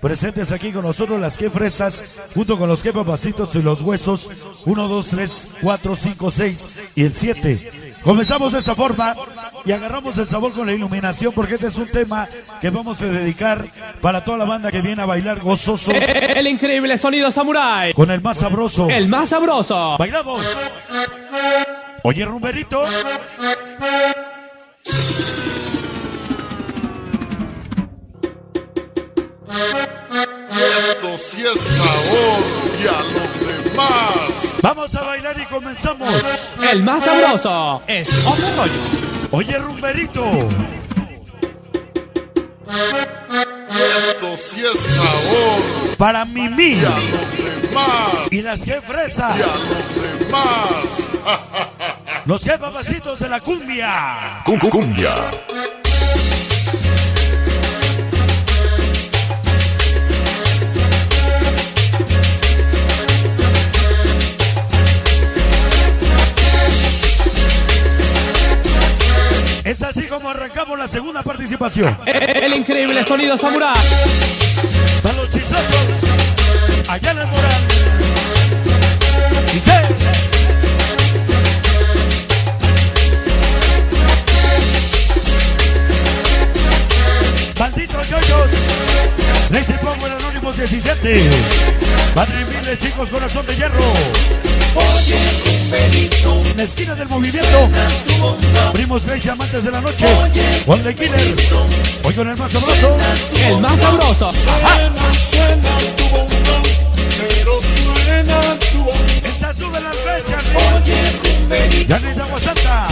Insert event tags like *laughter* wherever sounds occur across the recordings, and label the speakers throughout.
Speaker 1: Presentes aquí con nosotros las que fresas, junto con los que papacitos y los huesos. 1, 2, 3, 4, 5, 6 y el 7. Comenzamos de esa forma y agarramos el sabor con la iluminación porque este es un tema que vamos a dedicar para toda la banda que viene a bailar gozoso *laughs*
Speaker 2: El increíble sonido samurai.
Speaker 1: con el más sabroso.
Speaker 2: El más sabroso.
Speaker 1: ¡Bailamos! Oye, rumberito. Vamos a bailar y comenzamos.
Speaker 2: El más sabroso. Es rollo.
Speaker 1: Oye, rumberito.
Speaker 3: Esto sí es sabor
Speaker 1: Para Mimi
Speaker 3: y a los demás.
Speaker 1: y las que fresa.
Speaker 3: Y a los demás. *laughs*
Speaker 1: Los que papacitos de la cumbia.
Speaker 3: Cumbia.
Speaker 1: Arrancamos la segunda participación.
Speaker 2: El increíble sonido samurai.
Speaker 1: Para los chistosos. Allá en el moral. Dice. Malditos yoyos. Lazy Power Anónimos 17. Padre Miles, chicos, corazón de hierro. En la esquina del movimiento. Primos Grace, amantes de la noche. Juan de Killer. Hoy con el más sabroso.
Speaker 2: El más sabroso.
Speaker 1: Esta sube las fechas. Ya no es agua santa.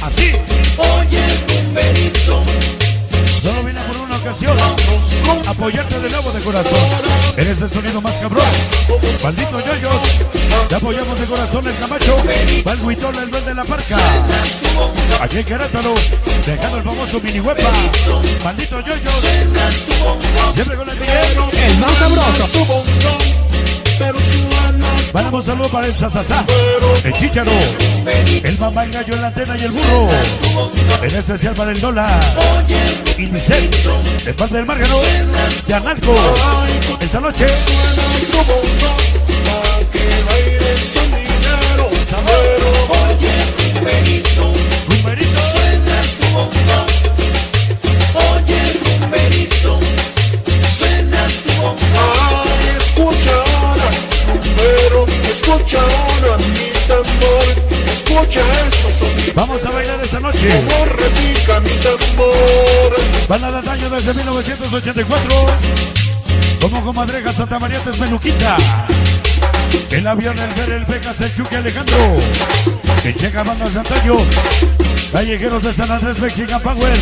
Speaker 1: Así. Solo Apoyarte de nuevo de corazón. Eres el sonido más cabrón. Maldito yoyos. Te apoyamos de corazón el Camacho. Valguitón, el verde de la parca. Aquí en Querétaro. Dejando el famoso mini huepa. Maldito yoyos. Siempre con el Miguel.
Speaker 2: El más sabroso.
Speaker 1: Mandamos saludo para el Sasasá, el Chicharo, el Mamá, el Gallo, el Antena y el Burro. En especial para el. Y Michelle, de parte del Márgano, de Analco. Esta noche, numerito. Banda del año desde 1984. Como comadreja Santa María Tesmeluquita. El avión, el ver, el Vegas, el Chuque Alejandro. Que llega banda de antaño. Callejeros de San Andrés, Mexican Power.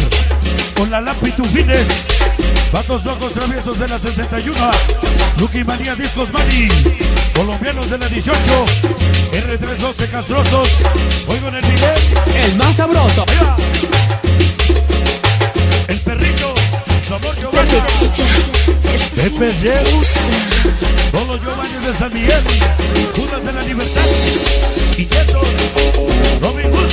Speaker 1: Con la Lampi Tufines. Vatos locos traviesos de la 61. Lucky Manía Discos Mani. Colombianos de la 18. R312 Castrosos. Hoy con el Miguel.
Speaker 2: El más sabroso.
Speaker 1: Todos los Giovanni de San Miguel. Judas de la Libertad. Inquietos. Robin Hood.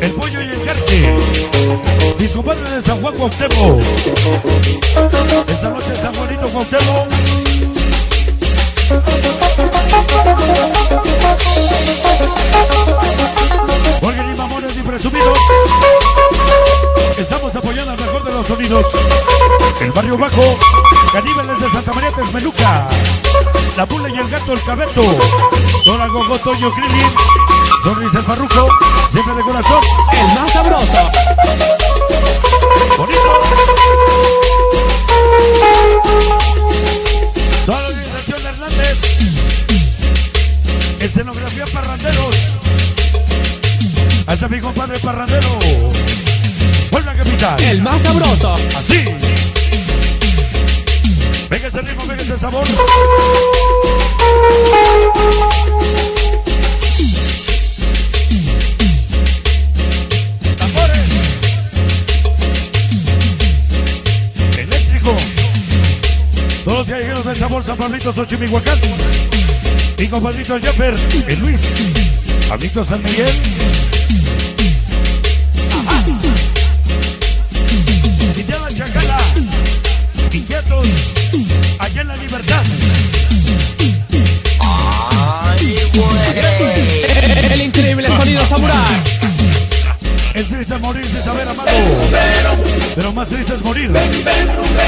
Speaker 1: El pollo y el carne. Mis compadres de San Juan Cuauhtémoc. Esta noche San Juanito Cuauhtémoc. Oigan y mamones y presumidos. Estamos apoyando al mejor de los sonidos. El barrio bajo. Caníbales de Santa María Texmeluca. La pula y el gato, el cabeto. Dora Gogo, Toño Krillin. Sonrisa el farruco. Siempre de corazón.
Speaker 2: El más sabroso.
Speaker 1: Bonito. Toda la organización de Hernández. Escenografía Parranderos. Hacia mi compadre Parrandero.
Speaker 2: El más sabroso.
Speaker 1: Así. Venga ese ritmo, venga ese sabor. Tambores. Eléctrico. Todos los callejeros del sabor San Pablito, Xochimilhuacán. Mi compadrito Jeffer, el Luis. Amiguito San Miguel. allá en la libertad. El increíble sonido samurai. Es triste morirse, saber amado. Pero más triste es morir.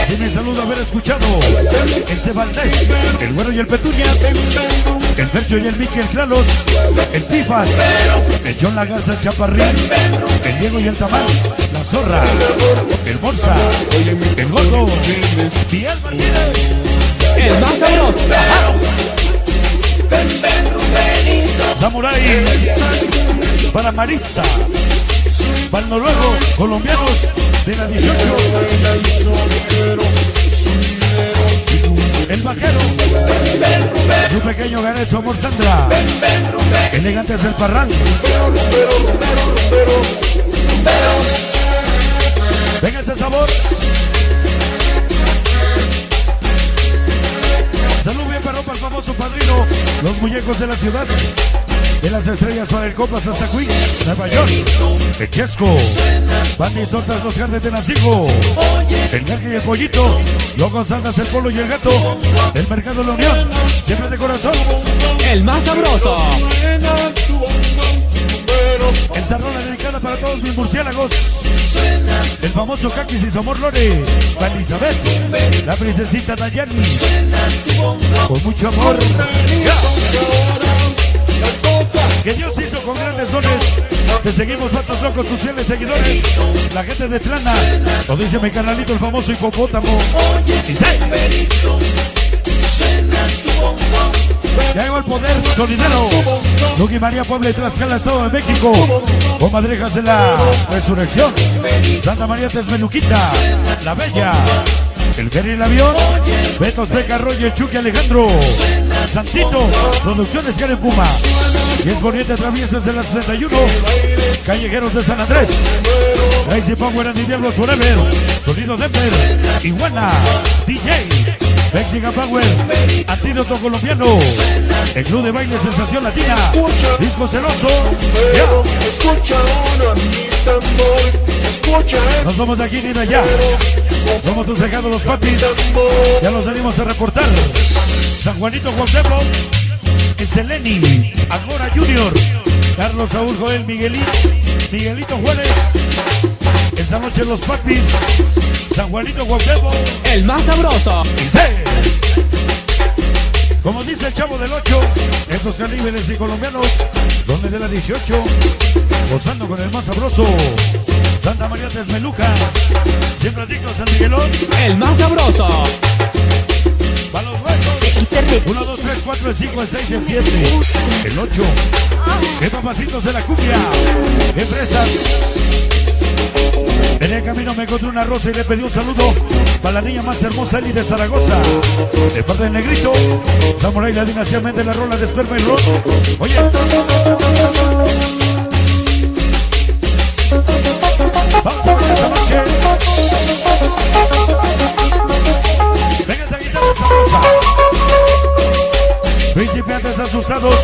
Speaker 1: Sin mi saludo haber escuchado. Ese Valdés, el güero y el Petuñas. El Percho y el Mickey, el Clalos. El Tifas. El John Lagarza, el Chaparrín. El Diego y el Tamal. La Zorra. El Morsa. El Gordo. Miguel Martínez.
Speaker 2: El más sabroso.
Speaker 1: Samurai. Para Maritza. Para el noruego, colombianos de la 18. El vaquero. Su pequeño Garecho Amor Sandra. Elegante es el parral. Venga ese sabor. Salud bien para el famoso padrino. Los muñecos de la ciudad. De las estrellas para el Copas hasta Queen, Nueva York. El Chesco. Bandis Tortas, los Jardes de Nacigo. El Gaje y el Pollito. Los González, el Polo y el Gato. El Mercado de la Unión. Siempre de corazón.
Speaker 2: El más sabroso.
Speaker 1: Esta rola dedicada para todos mis murciélagos. El famoso Kakis y Somor Lore. Para Elizabeth. La princesita Dayani. Con mucho amor. Que Dios hizo con grandes dones. Te seguimos, vatos locos, tus fieles seguidores. La gente de Tlana. Lo dice mi canalito, el famoso hipopótamo. Y sé. Ya llegó el poder solidero. Luqui María Puebla y Tlaxcala, Estado de México. Comadrejas de la Resurrección. Santa María Tesmeluquita. La Bella. El Ferry el Avión. Betos Beca el Chucky Alejandro. Santito. Producciones Karen Puma. Y es Poniente Traviesas de la 61. Callejeros de San Andrés. Crazy Power and Diablos Forever. Sonido Denver. Iguana. DJ. Mexican Power, Antídoto Colombiano, el Club de Baile Sensación Latina, Disco Celoso, ya.
Speaker 4: Escucha mi tambor, escucha el
Speaker 1: nos vamos de aquí ni de allá, somos tus cegados los papis, ya los salimos a reportar, San Juanito Cuauhtémoc, Seleni, Agora Junior, Carlos Saúl Joel Miguelito, Miguelito Juárez, esta noche los papis, San Juanito Cuauhtémoc,
Speaker 2: El más sabroso.
Speaker 1: Dice, Como dice el chavo del 8, esos caníbales y colombianos son de la 18, gozando con el más sabroso. Santa María Tesmeluca, siempre digo San Miguelón,
Speaker 2: El más sabroso.
Speaker 1: para los huesos. 1, 2, 3, 4, el 5, el 6, el 7, el 8. ¡Qué papacitos de la cumbia! ¡Qué fresas! En el camino me encontré una rosa y le pedí un saludo para la niña más hermosa, Eli de Zaragoza. De parte del negrito, Samurai la dinastía de la rola de esperma y ron. Oye, vamos a ver esta noche. Venga esa guitarra. Principiantes asustados,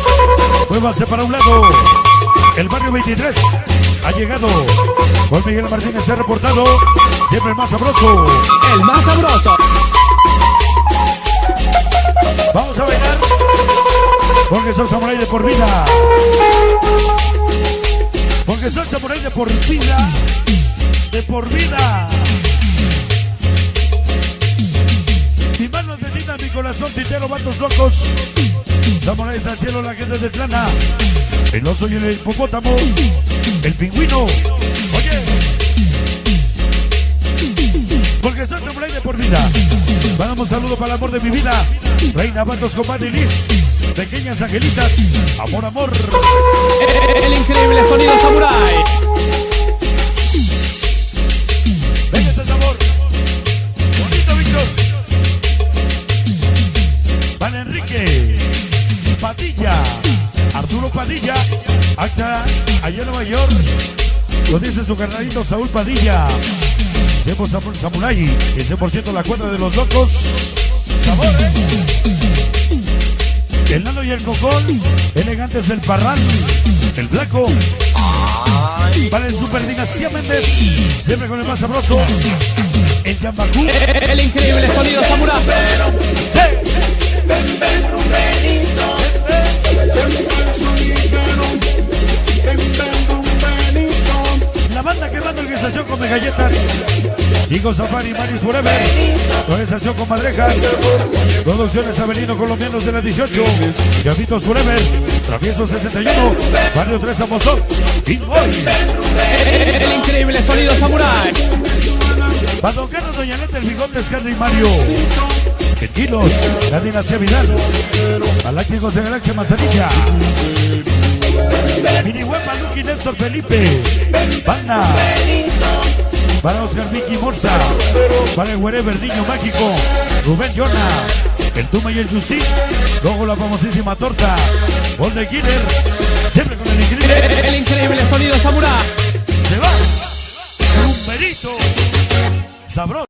Speaker 1: muévanse para un lado. El barrio 23 ha llegado. Con Miguel Martínez ha reportado. Siempre el más sabroso.
Speaker 2: El más sabroso.
Speaker 1: Vamos a bailar. Porque soy samurai de por vida. Porque soy samurai de por vida. De por vida. Mi mano de linda, mi corazón titero, vatos locos. Samuráis al cielo, la gente de Tlana. El oso y el hipopótamo. El pingüino. Oye. Porque soy samurai de por vida. Mandamos saludo para el amor de mi vida. Reina Vatos, compadre Liz. Pequeñas angelitas. Amor, amor.
Speaker 2: El increíble sonido samurai.
Speaker 1: Arturo Padilla. Acta. Allá en Nueva York. Lo dice su carnalito Saúl Padilla. 100% Samurai. Y 100% la cuenta de los locos. Sabor, ¿eh? El nano y el cocón. Elegantes del parral. El blanco. Para el Super Dinastía Méndez. Siempre con el más sabroso. El Yambacú.
Speaker 2: El increíble sonido samurai.
Speaker 1: Sí. La banda Organización Come Galletas. Higo Safari, Maris Forever. Organización con Madrejas. Producciones Avelino Colombianos de la 18. Gavitos Forever. Travieso 61. Barrio 3 Amozón. Y hoy.
Speaker 2: El increíble sonido samurai.
Speaker 1: Badocano, Doña Neta, el Bigotes, Henry Mario. Quetilos, la dinastía Vidal. Galácticos de Galaxia Mazanilla. Mini Huepa, Lucky, Néstor, Felipe. Banda. Para Oscar Vicky Morza. Para el Wherever, Niño Mágico. Rubén Yona. El Tuma y el Justin. Luego la famosísima torta. Gol de Killer. Siempre con el increíble.
Speaker 2: El increíble sonido samurai.
Speaker 1: Se va. Rumberito. Sabroso.